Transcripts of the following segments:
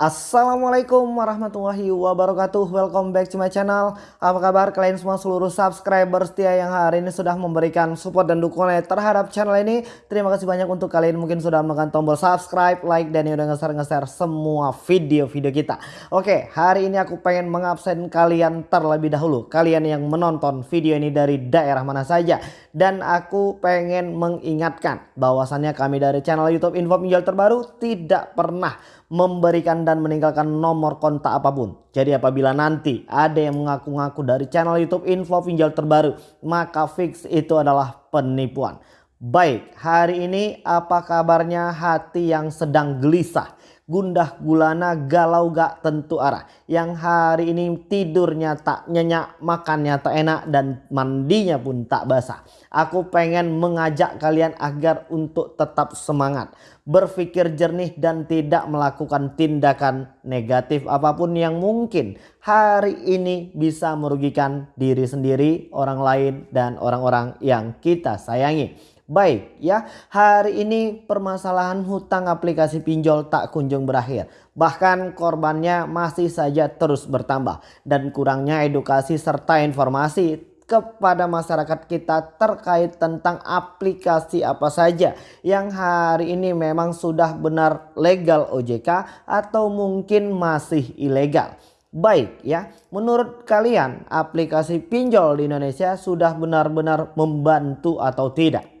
Assalamualaikum warahmatullahi wabarakatuh. Welcome back to my channel. Apa kabar kalian semua seluruh subscriber setia yang hari ini sudah memberikan support dan dukungan terhadap channel ini? Terima kasih banyak untuk kalian mungkin sudah menekan tombol subscribe, like dan yang udah nge-share semua video-video kita. Oke hari ini aku pengen mengabsen kalian terlebih dahulu. Kalian yang menonton video ini dari daerah mana saja. Dan aku pengen mengingatkan bahwasannya kami dari channel youtube info pinjol terbaru tidak pernah memberikan dan meninggalkan nomor kontak apa pun. Jadi apabila nanti ada yang mengaku-ngaku dari channel YouTube info pinjol terbaru, maka fix itu adalah penipuan. Baik, hari ini apa kabarnya hati yang sedang gelisah? Gundah gulana galau gak tentu arah. Yang hari ini tidurnya tak nyenyak makannya tak enak dan mandinya pun tak basah. Aku pengen mengajak kalian agar untuk tetap semangat berpikir jernih dan tidak melakukan tindakan negatif apa pun yang mungkin. Hari ini bisa merugikan diri sendiri orang lain dan orang-orang yang kita sayangi Baik ya, hari ini permasalahan hutang aplikasi pinjol tak kunjung berakhir. Bahkan korbannya masih saja terus bertambah dan kurangnya edukasi serta informasi kepada masyarakat kita terkait tentang aplikasi apa saja yang hari ini memang sudah benar legal OJK atau mungkin masih ilegal. Baik ya, menurut kalian aplikasi pinjol di Indonesia sudah benar-benar membantu atau tidak?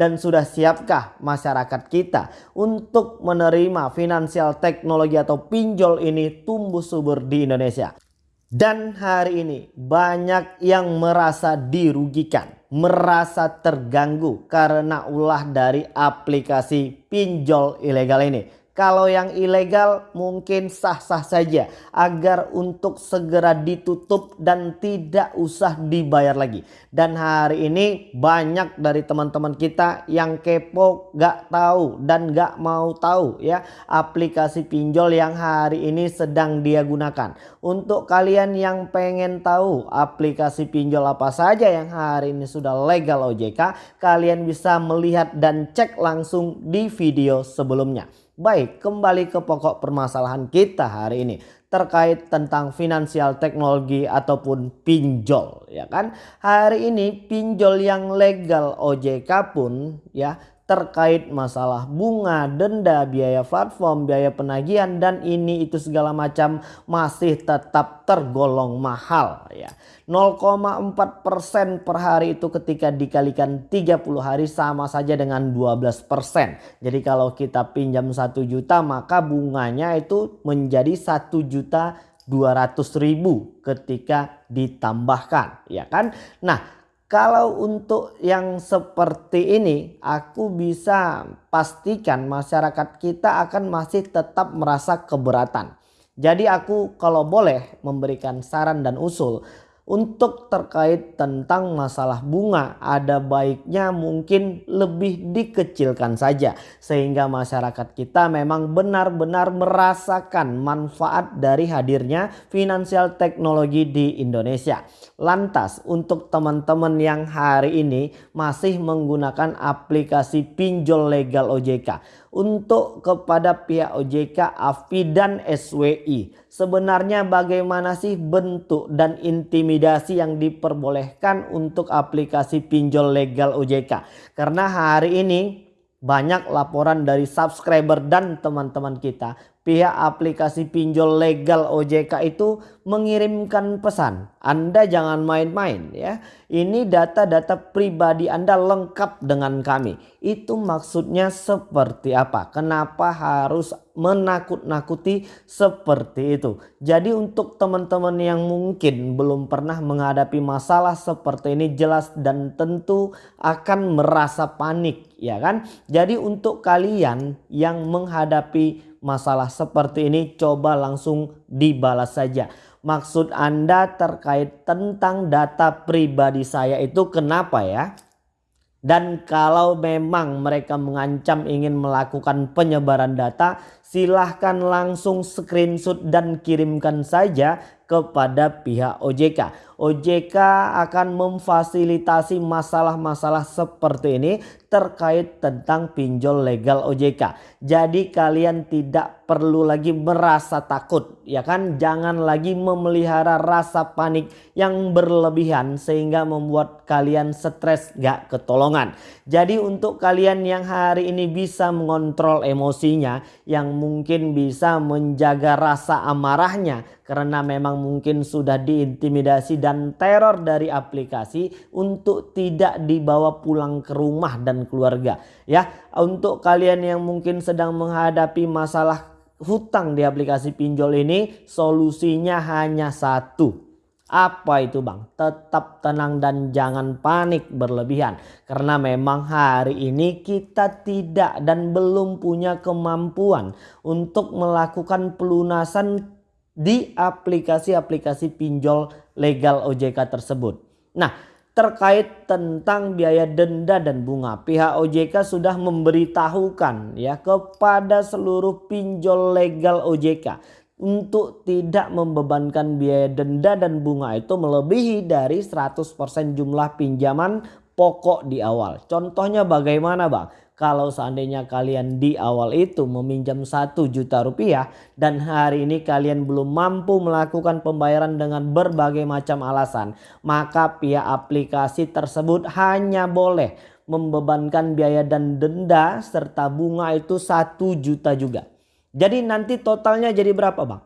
Dan sudah siapkah masyarakat kita untuk menerima finansial teknologi atau pinjol ini tumbuh subur di Indonesia. Dan hari ini banyak yang merasa dirugikan, merasa terganggu karena ulah dari aplikasi pinjol ilegal ini. Kalau yang ilegal mungkin sah-sah saja agar untuk segera ditutup dan tidak usah dibayar lagi. Dan hari ini banyak dari teman-teman kita yang kepo gak tahu dan gak mau tahu ya aplikasi pinjol yang hari ini sedang dia gunakan. Untuk kalian yang pengen tahu aplikasi pinjol apa saja yang hari ini sudah legal OJK kalian bisa melihat dan cek langsung di video sebelumnya. Baik, kembali ke pokok permasalahan kita hari ini terkait tentang finansial teknologi ataupun pinjol ya kan. Hari ini pinjol yang legal OJK pun ya terkait masalah bunga, denda, biaya platform, biaya penagihan dan ini itu segala macam masih tetap tergolong mahal ya. 0,4% per hari itu ketika dikalikan 30 hari sama saja dengan 12%. Jadi kalau kita pinjam 1 juta maka bunganya itu menjadi 1 juta 200 ribu ketika ditambahkan ya kan. Nah kalau untuk yang seperti ini aku bisa pastikan masyarakat kita akan masih tetap merasa keberatan. Jadi aku kalau boleh memberikan saran dan usul untuk terkait tentang masalah bunga ada baiknya mungkin lebih dikecilkan saja sehingga masyarakat kita memang benar-benar merasakan manfaat dari hadirnya finansial teknologi di Indonesia. Lantas untuk teman-teman yang hari ini masih menggunakan aplikasi pinjol legal OJK untuk kepada pihak OJK, AFI dan SWI. Sebenarnya bagaimana sih bentuk dan intimidasi yang diperbolehkan untuk aplikasi pinjol legal OJK? Karena hari ini banyak laporan dari subscriber dan teman-teman kita pihak aplikasi pinjol legal OJK itu mengirimkan pesan. Anda jangan main-main ya. Ini data-data pribadi Anda lengkap dengan kami. Itu maksudnya seperti apa? Kenapa harus menakut-nakuti seperti itu? Jadi untuk teman-teman yang mungkin belum pernah menghadapi masalah seperti ini jelas dan tentu akan merasa panik ya kan? Jadi untuk kalian yang menghadapi masalah seperti ini coba langsung dibalas saja. Maksud Anda terkait tentang data pribadi saya itu kenapa ya? Dan kalau memang mereka mengancam ingin melakukan penyebaran data silahkan langsung screenshot dan kirimkan saja kepada pihak OJK. OJK akan memfasilitasi masalah-masalah seperti ini terkait tentang pinjol legal OJK. Jadi kalian tidak perlu lagi merasa takut ya kan. Jangan lagi memelihara rasa panik yang berlebihan sehingga membuat kalian stres gak ketolongan. Jadi untuk kalian yang hari ini bisa mengontrol emosinya yang mungkin bisa menjaga rasa amarahnya karena memang mungkin sudah diintimidasi dan teror dari aplikasi untuk tidak dibawa pulang ke rumah dan keluarga ya untuk kalian yang mungkin sedang menghadapi masalah hutang di aplikasi pinjol ini solusinya hanya satu apa itu bang? Tetap tenang dan jangan panik berlebihan. Karena memang hari ini kita tidak dan belum punya kemampuan untuk melakukan pelunasan di aplikasi-aplikasi pinjol legal OJK tersebut. Nah terkait tentang biaya denda dan bunga pihak OJK sudah memberitahukan ya kepada seluruh pinjol legal OJK untuk tidak membebankan biaya denda dan bunga itu melebihi dari 100% jumlah pinjaman pokok di awal. Contohnya bagaimana bang? Kalau seandainya kalian di awal itu meminjam 1 juta rupiah dan hari ini kalian belum mampu melakukan pembayaran dengan berbagai macam alasan. Maka pihak aplikasi tersebut hanya boleh membebankan biaya dan denda serta bunga itu 1 juta juga. Jadi nanti totalnya jadi berapa bang?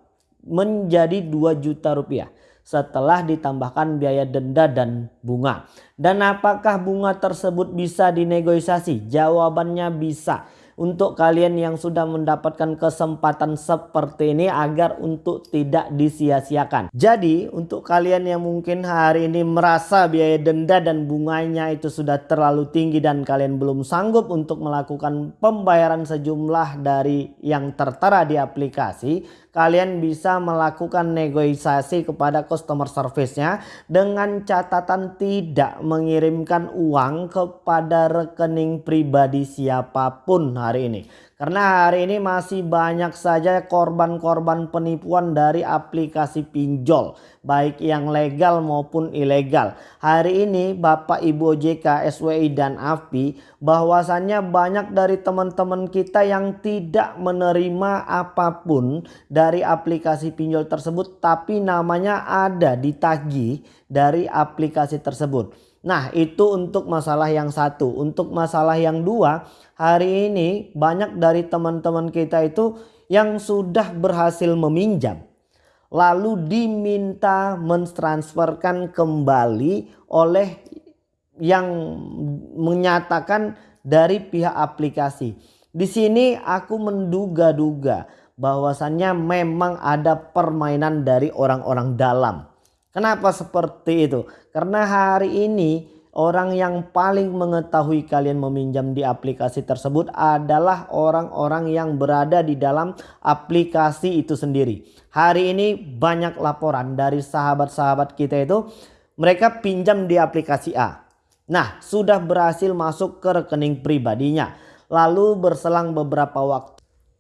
Menjadi 2 juta rupiah setelah ditambahkan biaya denda dan bunga. Dan apakah bunga tersebut bisa dinegosiasi? Jawabannya bisa untuk kalian yang sudah mendapatkan kesempatan seperti ini agar untuk tidak disia-siakan. Jadi untuk kalian yang mungkin hari ini merasa biaya denda dan bunganya itu sudah terlalu tinggi dan kalian belum sanggup untuk melakukan pembayaran sejumlah dari yang tertera di aplikasi kalian bisa melakukan negosiasi kepada customer service-nya dengan catatan tidak mengirimkan uang kepada rekening pribadi siapa pun hari ini. Karena hari ini masih banyak saja korban-korban penipuan dari aplikasi pinjol. Baik yang legal maupun ilegal. Hari ini Bapak Ibu OJK, SWI dan AFPI bahwasannya banyak dari teman-teman kita yang tidak menerima apa pun dari aplikasi pinjol tersebut. Tapi namanya ada ditagih dari aplikasi tersebut. Nah itu untuk masalah yang satu. Untuk masalah yang dua hari ini banyak dari teman-teman kita itu yang sudah berhasil meminjam. Lalu diminta mentransferkan kembali oleh yang menyatakan dari pihak aplikasi. Di sini aku menduga-duga bahwasannya memang ada permainan dari orang-orang dalam Kenapa seperti itu? Karena hari ini orang yang paling mengetahui kalian meminjam di aplikasi tersebut adalah orang-orang yang berada di dalam aplikasi itu sendiri. Hari ini banyak laporan dari sahabat-sahabat kita itu mereka pinjam di aplikasi A. Nah sudah berhasil masuk ke rekening pribadinya. Lalu berselang beberapa waktu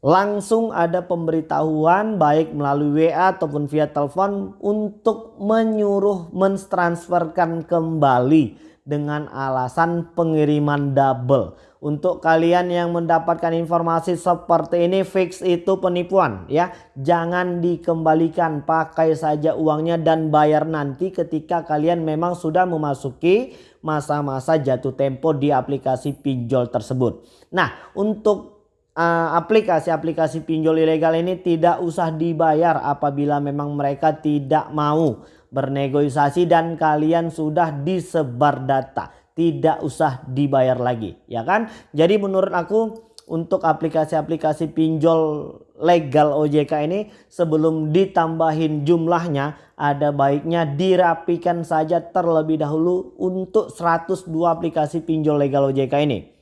langsung ada pemberitahuan baik melalui WA ataupun via telepon untuk menyuruh mentransferkan kembali dengan alasan pengiriman double. Untuk kalian yang mendapatkan informasi seperti ini fix itu penipuan ya. Jangan dikembalikan pakai saja uangnya dan bayar nanti ketika kalian memang sudah memasuki masa-masa jatuh tempo di aplikasi pinjol tersebut. Nah untuk aplikasi-aplikasi uh, pinjol ilegal ini tidak usah dibayar apabila memang mereka tidak mau bernegosiasi dan kalian sudah disebar data. Tidak usah dibayar lagi ya kan? Jadi menurut aku untuk aplikasi-aplikasi pinjol legal OJK ini sebelum ditambahin jumlahnya ada baiknya dirapikan saja terlebih dahulu untuk 102 aplikasi pinjol legal OJK ini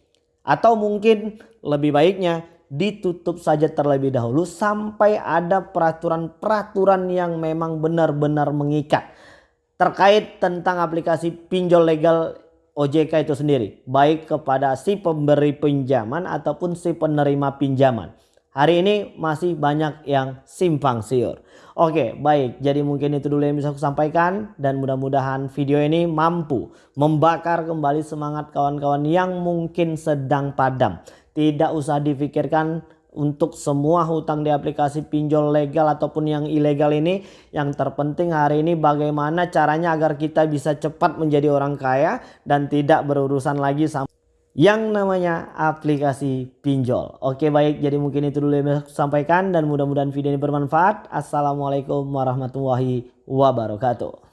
atau mungkin lebih baiknya ditutup saja terlebih dahulu sampai ada peraturan-peraturan yang memang benar-benar mengikat. Terkait tentang aplikasi pinjol legal OJK itu sendiri. Baik kepada si pemberi pinjaman ataupun si penerima pinjaman. Hari ini masih banyak yang simpang siur. Oke baik jadi mungkin itu dulu yang bisa aku sampaikan dan mudah-mudahan video ini mampu membakar kembali semangat kawan-kawan yang mungkin sedang padam. Tidak usah difikirkan untuk semua hutang di aplikasi pinjol legal ataupun yang ilegal ini yang terpenting hari ini bagaimana caranya agar kita bisa cepat menjadi orang kaya dan tidak berurusan lagi sama yang namanya aplikasi pinjol. Oke baik jadi mungkin itu dulu yang saya sampaikan dan mudah-mudahan video ini bermanfaat. Assalamualaikum warahmatullahi wabarakatuh.